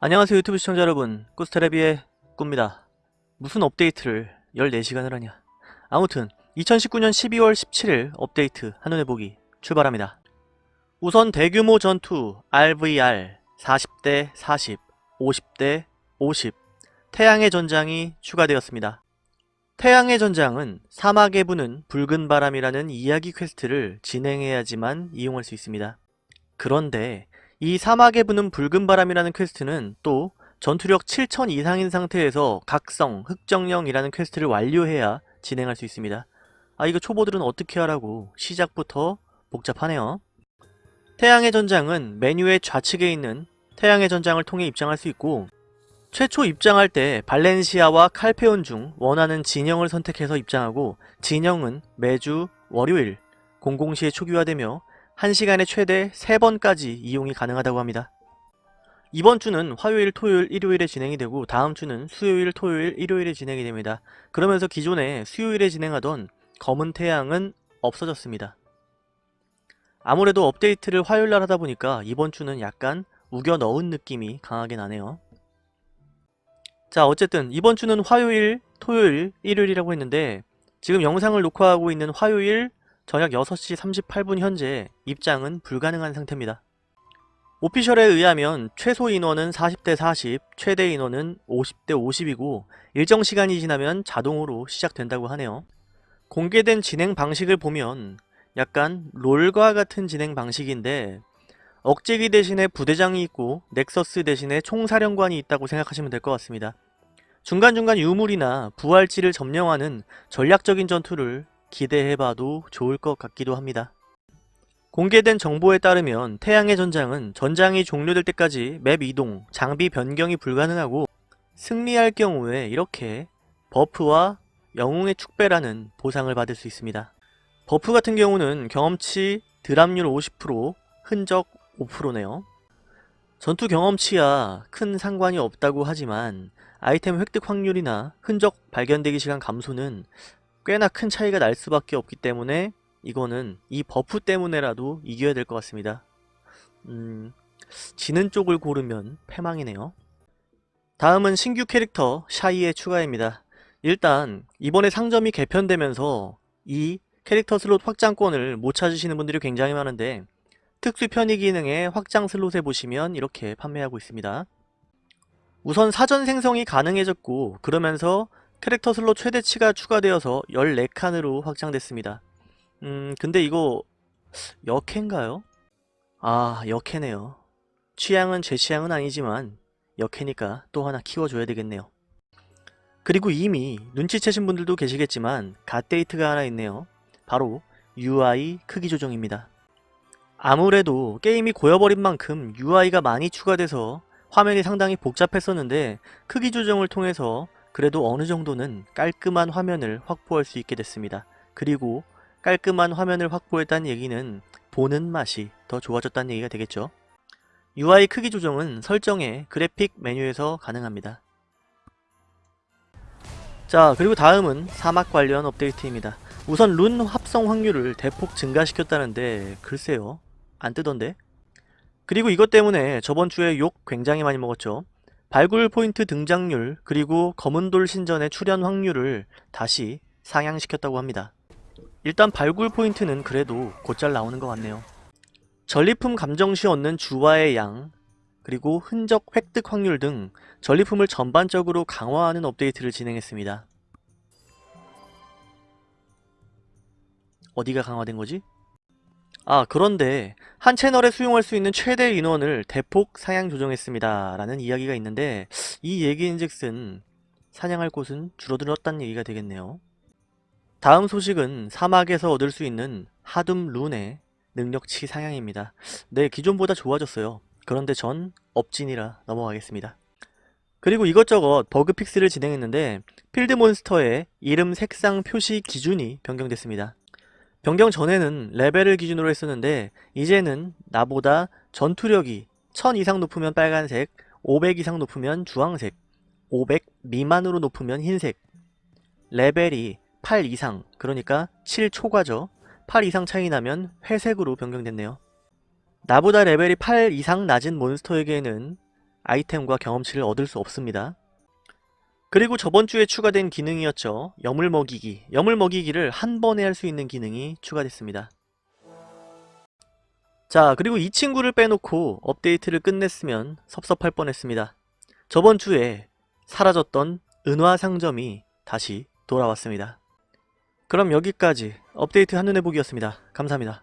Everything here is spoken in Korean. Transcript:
안녕하세요 유튜브 시청자 여러분. 꾸스테레비의 꾸입니다. 무슨 업데이트를 14시간을 하냐. 아무튼 2019년 12월 17일 업데이트 한눈에 보기 출발합니다. 우선 대규모 전투 RVR 40대 40, 50대 50 태양의 전장이 추가되었습니다. 태양의 전장은 사막에 부는 붉은 바람이라는 이야기 퀘스트를 진행해야지만 이용할 수 있습니다. 그런데 이 사막에 부는 붉은 바람이라는 퀘스트는 또 전투력 7000 이상인 상태에서 각성, 흑정령이라는 퀘스트를 완료해야 진행할 수 있습니다. 아 이거 초보들은 어떻게 하라고 시작부터 복잡하네요. 태양의 전장은 메뉴의 좌측에 있는 태양의 전장을 통해 입장할 수 있고 최초 입장할 때 발렌시아와 칼페온 중 원하는 진영을 선택해서 입장하고 진영은 매주 월요일 00시에 초기화되며 1시간에 최대 3번까지 이용이 가능하다고 합니다. 이번 주는 화요일, 토요일, 일요일에 진행이 되고 다음 주는 수요일, 토요일, 일요일에 진행이 됩니다. 그러면서 기존에 수요일에 진행하던 검은 태양은 없어졌습니다. 아무래도 업데이트를 화요일날 하다 보니까 이번 주는 약간 우겨 넣은 느낌이 강하게 나네요. 자 어쨌든 이번 주는 화요일, 토요일, 일요일이라고 했는데 지금 영상을 녹화하고 있는 화요일 저녁 6시 38분 현재 입장은 불가능한 상태입니다. 오피셜에 의하면 최소 인원은 40대 40, 최대 인원은 50대 50이고 일정 시간이 지나면 자동으로 시작된다고 하네요. 공개된 진행 방식을 보면 약간 롤과 같은 진행 방식인데 억제기 대신에 부대장이 있고 넥서스 대신에 총사령관이 있다고 생각하시면 될 것 같습니다. 중간중간 유물이나 부활지를 점령하는 전략적인 전투를 기대해봐도 좋을 것 같기도 합니다. 공개된 정보에 따르면 태양의 전장은 전장이 종료될 때까지 맵 이동, 장비 변경이 불가능하고 승리할 경우에 이렇게 버프와 영웅의 축배라는 보상을 받을 수 있습니다. 버프 같은 경우는 경험치 drop률 50%, 흔적 5%네요. 전투 경험치야 큰 상관이 없다고 하지만 아이템 획득 확률이나 흔적 발견 대기 시간 감소는 꽤나 큰 차이가 날 수밖에 없기 때문에 이거는 이 버프 때문에라도 이겨야 될 것 같습니다. 음, 지는 쪽을 고르면 패망이네요. 다음은 신규 캐릭터 샤이의 추가입니다. 일단 이번에 상점이 개편되면서 이 캐릭터 슬롯 확장권을 못 찾으시는 분들이 굉장히 많은데 특수 편의 기능에 확장 슬롯에 보시면 이렇게 판매하고 있습니다. 우선 사전 생성이 가능해졌고 그러면서 캐릭터 슬롯 최대치가 추가되어서 14칸으로 확장됐습니다. 음 근데 이거 여캐인가요? 아 여캐네요. 취향은 제 취향은 아니지만 여캐니까 또 하나 키워줘야 되겠네요. 그리고 이미 눈치채신 분들도 계시겠지만 갓데이트가 하나 있네요. 바로 UI 크기 조정입니다. 아무래도 게임이 고여버린 만큼 UI가 많이 추가돼서 화면이 상당히 복잡했었는데 크기 조정을 통해서 그래도 어느 정도는 깔끔한 화면을 확보할 수 있게 됐습니다. 그리고 깔끔한 화면을 확보했다는 얘기는 보는 맛이 더 좋아졌다는 얘기가 되겠죠. UI 크기 조정은 설정의 그래픽 메뉴에서 가능합니다. 자 그리고 다음은 사막 관련 업데이트입니다. 우선 룬 합성 확률을 대폭 증가시켰다는데 글쎄요 안 뜨던데? 그리고 이것 때문에 저번 주에 욕 굉장히 많이 먹었죠. 발굴 포인트 등장률 그리고 검은돌 신전의 출현 확률을 다시 상향시켰다고 합니다. 일단 발굴 포인트는 그래도 곧잘 나오는 것 같네요. 전리품 감정시 얻는 주화의 양 그리고 흔적 획득 확률 등 전리품을 전반적으로 강화하는 업데이트를 진행했습니다. 어디가 강화된 거지? 아 그런데 한 채널에 수용할 수 있는 최대 인원을 대폭 상향 조정했습니다. 라는 이야기가 있는데 이 얘기인즉슨 사냥할 곳은 줄어들었다는 얘기가 되겠네요. 다음 소식은 사막에서 얻을 수 있는 하둠 룬의 능력치 상향입니다. 네 기존보다 좋아졌어요. 그런데 전 업진이라 넘어가겠습니다. 그리고 이것저것 bug fix를 진행했는데 필드 몬스터의 이름 색상 표시 기준이 변경됐습니다 변경 전에는 레벨을 기준으로 했었는데 이제는 나보다 전투력이 1000 이상 높으면 빨간색, 500 이상 높으면 주황색, 500 미만으로 높으면 흰색, 레벨이 8 이상, 그러니까 7 초과죠. 8 이상 차이 나면 회색으로 변경됐네요. 나보다 레벨이 8 이상 낮은 몬스터에게는 아이템과 경험치를 얻을 수 없습니다. 그리고 저번 주에 추가된 기능이었죠. 염을 먹이기. 염을 먹이기를 한 번에 할 수 있는 기능이 추가됐습니다. 자, 그리고 이 친구를 빼놓고 업데이트를 끝냈으면 섭섭할 뻔했습니다. 저번 주에 사라졌던 은화 상점이 다시 돌아왔습니다. 그럼 여기까지 업데이트 한눈에 보기였습니다. 감사합니다.